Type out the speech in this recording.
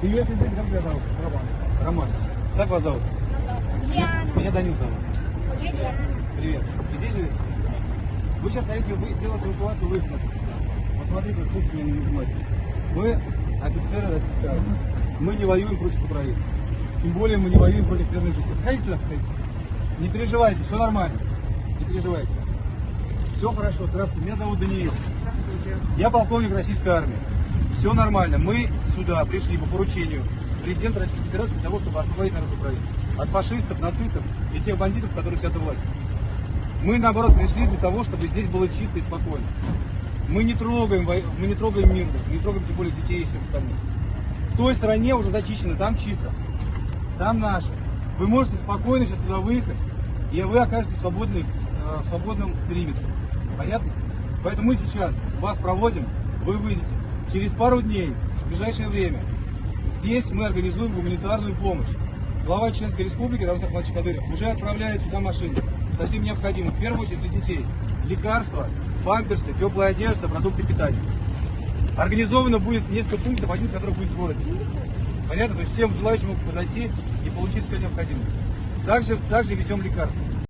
Привет, Игорь, как тебя зовут? Роман. Роман. Как вас зовут? Меня Данил зовут. Привет. Здесь живете? Вы сейчас хотите вы сделать эвакуацию выхода. Вот смотрите, вот слушайте меня внимательно. Мы офицеры российской армии. Мы не воюем против Украины. Тем более мы не воюем против мирных жителей. Подходите сюда, подходите. Не переживайте, все нормально. Не переживайте. Все хорошо, здравствуйте. Меня зовут Даниил. Я полковник российской армии. Все нормально. Мы сюда пришли по поручению президента Российской Федерации для того, чтобы освободить народ Украины. От фашистов, нацистов и тех бандитов, которые сидят у власти. Мы, наоборот, пришли для того, чтобы здесь было чисто и спокойно. Мы не трогаем, мы не трогаем мирных, не трогаем тем более детей и всех остальных. В той стороне уже зачищено, там чисто. Там наши. Вы можете спокойно сейчас туда выехать, и вы окажетесь свободны, э, в свободном периметре. Понятно? Поэтому мы сейчас вас проводим, вы выйдете. Через пару дней, в ближайшее время, здесь мы организуем гуманитарную помощь. Глава Чеченской Республики Рамзан Ахмадович Кадыров уже отправляет сюда машины. Совсем необходимо. В первую очередь для детей. Лекарства, памперсы, теплая одежда, продукты питания. Организовано будет несколько пунктов, один из которых будет в городе. Понятно? То есть всем желающим подойти и получить все необходимое. Также, также везем лекарства.